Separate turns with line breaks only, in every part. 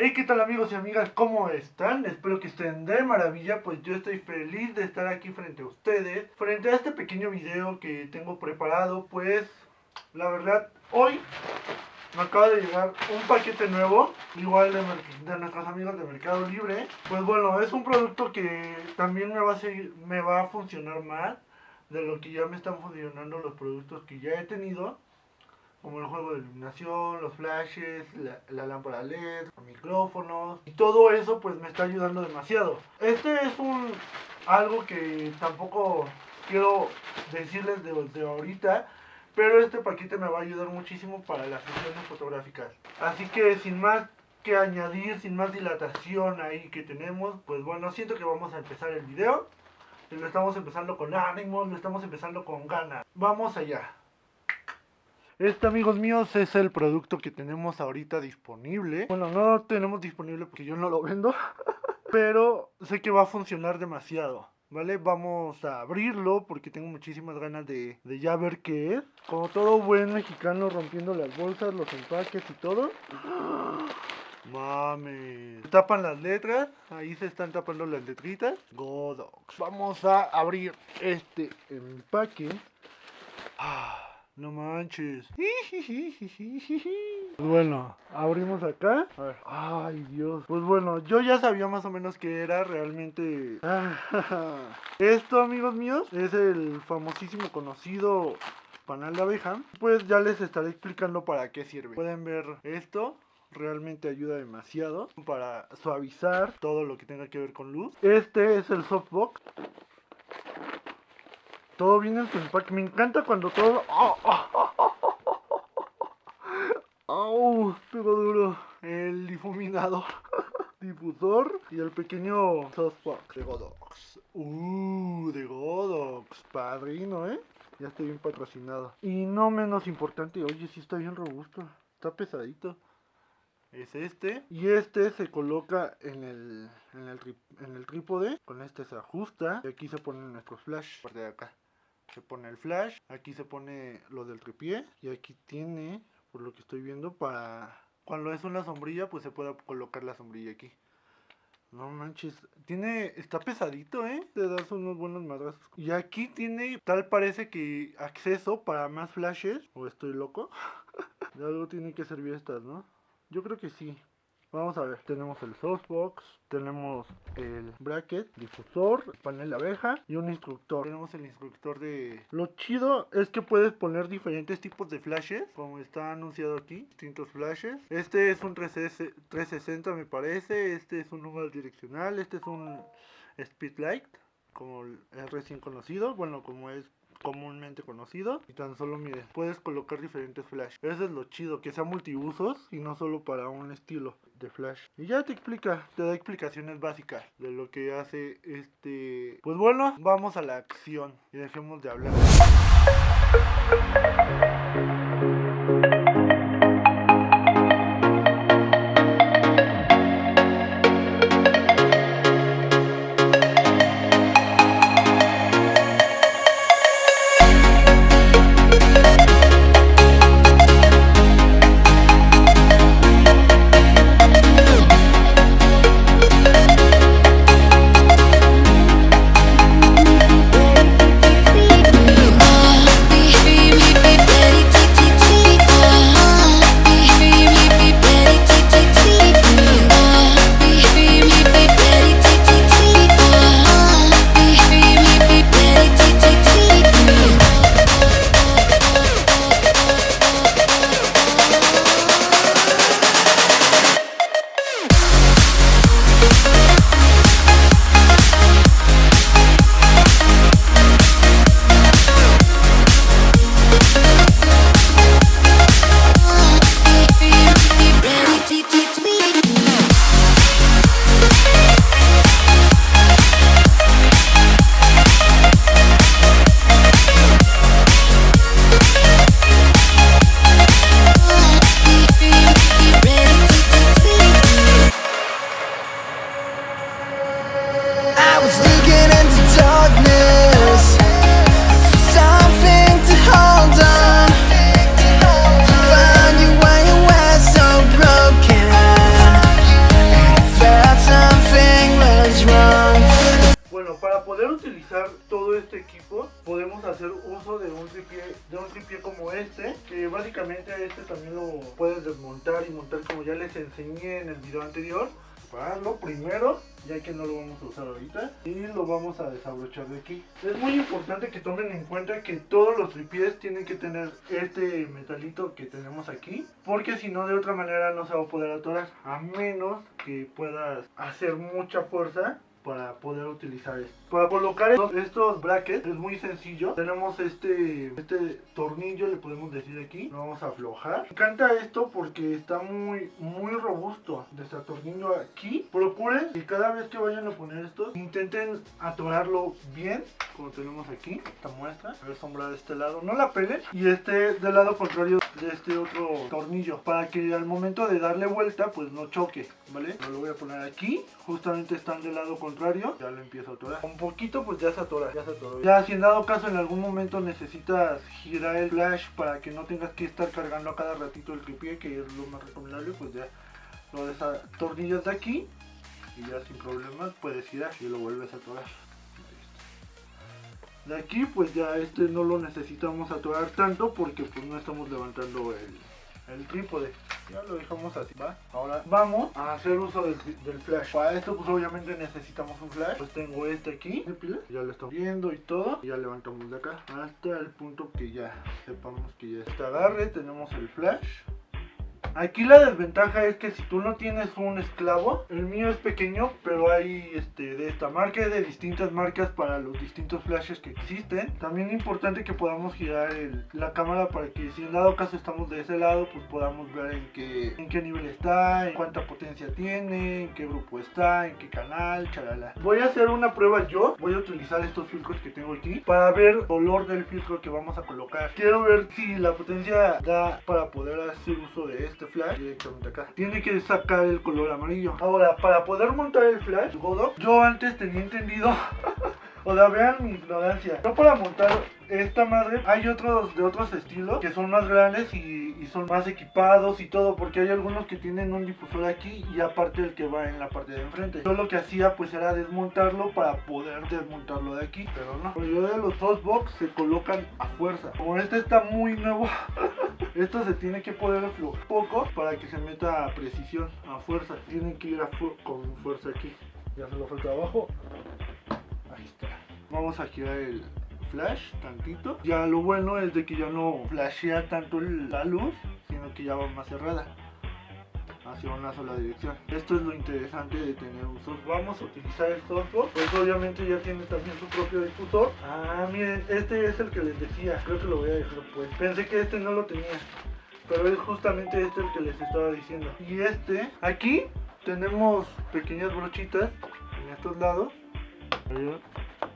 Hey, ¿qué tal amigos y amigas? ¿Cómo están? Espero que estén de maravilla, pues yo estoy feliz de estar aquí frente a ustedes. Frente a este pequeño video que tengo preparado, pues la verdad, hoy me acaba de llegar un paquete nuevo, igual de, de, nuestros amigos de Mercado Libre. Pues bueno, es un producto que también me va a, seguir, me va a funcionar más de lo que ya me están funcionando los productos que ya he tenido como el juego de iluminación, los flashes, la, lámpara LED, micrófonos y todo eso pues me está ayudando demasiado. Este es un algo que tampoco quiero decirles de, de ahorita, pero este paquete me va a ayudar muchísimo para las sesiones fotográficas. Así que sin más que añadir, sin más dilatación ahí que tenemos, pues bueno, siento que vamos a empezar el video. Lo estamos empezando con ánimo, lo estamos empezando con ganas. Vamos allá. Este, amigos míos, es el producto que tenemos ahorita disponible. Bueno, no lo tenemos disponible porque yo no lo vendo, pero sé que va a funcionar demasiado. ¿Vale? Vamos a abrirlo porque tengo muchísimas ganas de, ya ver qué es. Como todo buen mexicano rompiendo las bolsas, los empaques y todo. Mames. Tapan las letras. Ahí se están tapando las letritas. Godox. Vamos a abrir este empaque. Ah. No manches. Pues bueno, abrimos acá. A ver. Ay, Dios. Pues bueno, yo ya sabía más o menos que era realmente. Esto, amigos míos, es el famosísimo conocido panal de abeja. Pues ya les estaré explicando para qué sirve. Pueden ver esto realmente ayuda demasiado para suavizar todo lo que tenga que ver con luz. Este es el softbox. Todo viene en su empaque. Me encanta cuando todo... ¡Oh, oh, duro! El difuminador. Difusor y el pequeño softbox de Godox. Uh, de Godox. Padrino, ¿eh? Ya estoy bien patrocinado. Y no menos importante, oye, sí está bien robusto. Está pesadito. Es este. Y este se coloca en el, en el, en el trípode. Con este se ajusta. Y aquí se ponen nuestros flash. Por de acá se pone el flash, aquí se pone lo del tripié y aquí tiene, por lo que estoy viendo, para cuando es una sombrilla, pues se puede colocar la sombrilla aquí. No manches, tiene, está pesadito, ¿eh? De darse unos buenos madrazos. Y aquí tiene, tal parece que acceso para más flashes. ¿O estoy loco? de algo tiene que servir estas, ¿no? Yo creo que sí. Vamos a ver, tenemos el softbox, tenemos el bracket, difusor, panel de abeja y un instructor. Tenemos el instructor de... Lo chido es que puedes poner diferentes tipos de flashes, como está anunciado aquí, distintos flashes. Este es un 360 me parece, este es un número direccional, este es un speedlight, como es recién conocido, bueno, como es comúnmente conocido y tan solo mire puedes colocar diferentes flash. Eso es lo chido que sea multiusos y no solo para un estilo de flash. Y ya te explica te da explicaciones básicas de lo que hace este pues bueno vamos a la acción y dejemos de hablar utilizar todo este equipo, podemos hacer uso de un tripié, de un tripié como este, que básicamente este también lo puedes desmontar y montar como ya les enseñé en el video anterior. Pararlo primero, ya que no lo vamos a usar ahorita, y lo vamos a desabrochar de aquí. Es muy importante que tomen en cuenta que todos los tripiés tienen que tener este metalito que tenemos aquí, porque si no de otra manera no se va a poder atorar, a menos que puedas hacer mucha fuerza para poder utilizar esto. Para colocar estos, brackets es muy sencillo. Tenemos este, este tornillo, le podemos decir aquí. Lo vamos a aflojar. Me encanta esto porque está muy, muy robusto. tornillo aquí. Procuren que cada vez que vayan a poner estos, intenten atorarlo bien. Como tenemos aquí, esta muestra. A ver, sombra de este lado. No la pelen. Y este del lado contrario de este otro tornillo. Para que al momento de darle vuelta, pues no choque. ¿Vale? Lo voy a poner aquí. Justamente están del lado contrario ya lo empiezo a atorar. Un poquito pues ya se atora, ya se. Ya si en dado caso en algún momento necesitas girar el flash para que no tengas que estar cargando a cada ratito el tripié, que es lo más recomendable, pues ya lo desatornillas de aquí y ya sin problemas puedes girar y lo vuelves a atorar. De aquí pues ya este no lo necesitamos atorar tanto porque pues no estamos levantando el, el trípode ya lo dejamos así, ¿va? Ahora vamos a hacer uso del, flash. Para esto pues obviamente necesitamos un flash. Pues tengo este aquí, de pila. Ya lo estamos viendo y todo. Y ya levantamos de acá hasta el punto que ya sepamos que ya está agarre. Tenemos el flash. Aquí la desventaja es que si tú no tienes un esclavo, el mío es pequeño, pero hay este, de esta marca y de distintas marcas para los distintos flashes que existen. También es importante que podamos girar la cámara para que si en dado caso estamos de ese lado, pues podamos ver en qué, en qué nivel está, en cuánta potencia tiene, en qué grupo está, en qué canal, chalala. Voy a hacer una prueba yo, voy a utilizar estos filtros que tengo aquí para ver el color del filtro que vamos a colocar. Quiero ver si la potencia da para poder hacer uso de este flash directamente acá. Tiene que sacar el color amarillo. Ahora, para poder montar el flash, yo antes tenía entendido O sea, vean mi ignorancia. No para montar esta madre, hay otros de otros estilos que son más grandes y, son más equipados y todo, porque hay algunos que tienen un difusor aquí y aparte el que va en la parte de enfrente. Yo lo que hacía pues era desmontarlo para poder desmontarlo de aquí, pero no. Pues yo de los softbox se colocan a fuerza. Como este está muy nuevo, esto se tiene que poder aflojar poco para que se meta a precisión, a fuerza. Tienen que ir a con fuerza aquí. Ya se lo falta abajo. Vamos a girar el flash tantito. Ya lo bueno es de que ya no flashea tanto la luz, sino que ya va más cerrada una sola dirección. Esto es lo interesante de tener un software. Vamos a utilizar el software, pues obviamente ya tiene también su propio difusor. Ah, miren, este es el que les decía. Creo que lo voy a dejar pues. Pensé que este no lo tenía, pero es justamente este el que les estaba diciendo. Y este, aquí tenemos pequeñas brochitas en estos lados.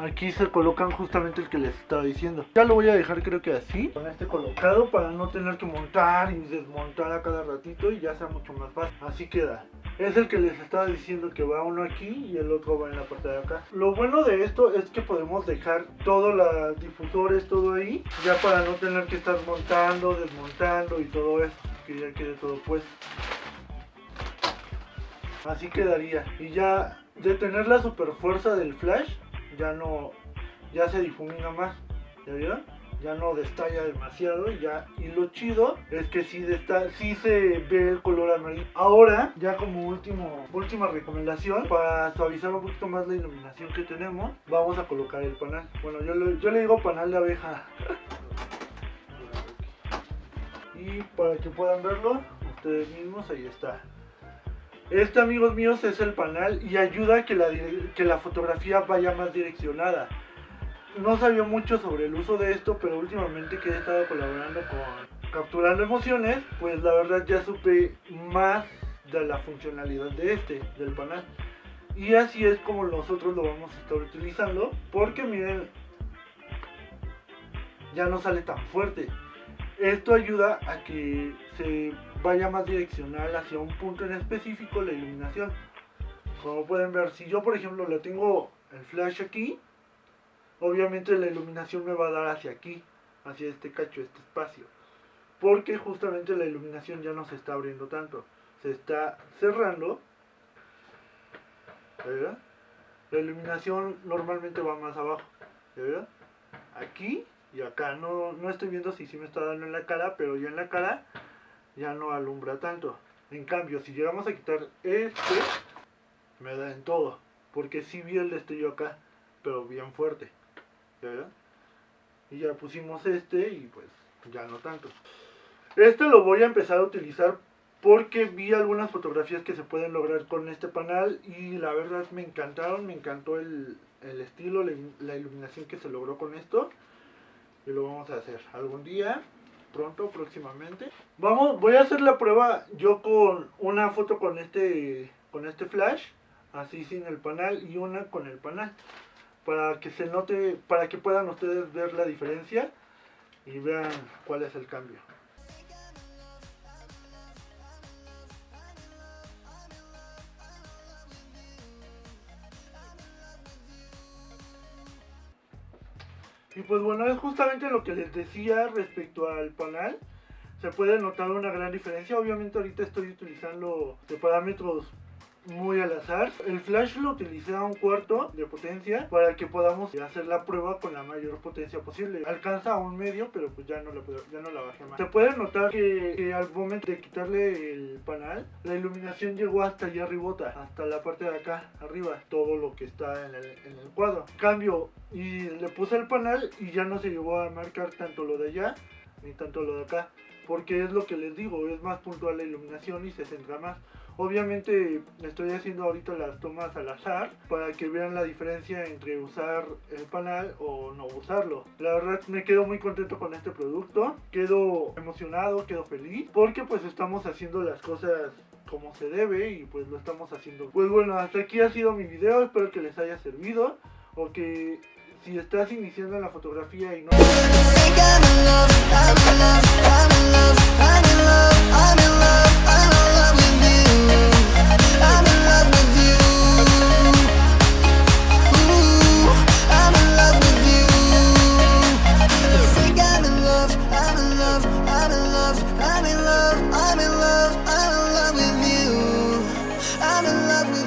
Aquí se colocan justamente el que les estaba diciendo. Ya lo voy a dejar creo que así, con este colocado para no tener que montar y desmontar a cada ratito y ya sea mucho más fácil. Así queda. Es el que les estaba diciendo que va uno aquí y el otro va en la parte de acá. Lo bueno de esto es que podemos dejar todos los difusores, todo ahí, ya para no tener que estar montando, desmontando y todo eso, que ya quede todo puesto. Así quedaría. Y ya de tener la super fuerza del flash, ya no, ya se difumina más, ¿ya vieron? Ya no destalla demasiado y ya, y lo chido es que sí, desta, sí se ve el color amarillo. Ahora, ya como último, última recomendación, para suavizar un poquito más la iluminación que tenemos, vamos a colocar el panal. Bueno, yo, yo le digo panal de abeja. y para que puedan verlo, ustedes mismos, ahí está. Este, amigos míos, es el panel y ayuda a que la, que la fotografía vaya más direccionada. No sabía mucho sobre el uso de esto, pero últimamente que he estado colaborando con Capturando Emociones, pues la verdad ya supe más de la funcionalidad de este, del panel. Y así es como nosotros lo vamos a estar utilizando, porque miren, ya no sale tan fuerte. Esto ayuda a que se vaya más direccional hacia un punto en específico la iluminación. Como pueden ver, si yo por ejemplo le tengo el flash aquí, obviamente la iluminación me va a dar hacia aquí, hacia este cacho, este espacio. Porque justamente la iluminación ya no se está abriendo tanto, se está cerrando. La iluminación normalmente va más abajo. Aquí y acá. No, no estoy viendo si sí me está dando en la cara, pero ya en la cara ya no alumbra tanto. En cambio, si llegamos a quitar este, me da en todo. Porque si vi el destello acá, pero bien fuerte. ¿Ya ven? Y ya pusimos este y pues ya no tanto. Este lo voy a empezar a utilizar porque vi algunas fotografías que se pueden lograr con este panel y la verdad me encantaron, me encantó el, el estilo, la iluminación que se logró con esto. Y lo vamos a hacer algún día pronto, próximamente. Vamos, voy a hacer la prueba yo con una foto con este, con este flash, así sin el panel y una con el panel, para que se note, para que puedan ustedes ver la diferencia y vean cuál es el cambio. Y pues bueno, es justamente lo que les decía respecto al panel. Se puede notar una gran diferencia. Obviamente ahorita estoy utilizando de parámetros muy al azar. El flash lo utilicé a un cuarto de potencia para que podamos hacer la prueba con la mayor potencia posible. Alcanza a un medio, pero pues ya no la, ya no la bajé más. Se puede notar que, al momento de quitarle el panel, la iluminación llegó hasta allá arribota, hasta la parte de acá, arriba, todo lo que está en el, en el cuadro. Cambio, y le puse el panel y ya no se llegó a marcar tanto lo de allá, ni tanto lo de acá. Porque es lo que les digo, es más puntual la iluminación y se centra más. Obviamente estoy haciendo ahorita las tomas al azar para que vean la diferencia entre usar el panel o no usarlo. La verdad me quedo muy contento con este producto, quedo emocionado, quedo feliz porque pues estamos haciendo las cosas como se debe y pues lo estamos haciendo. Pues bueno, hasta aquí ha sido mi video, espero que les haya servido o que si estás iniciando la fotografía y no...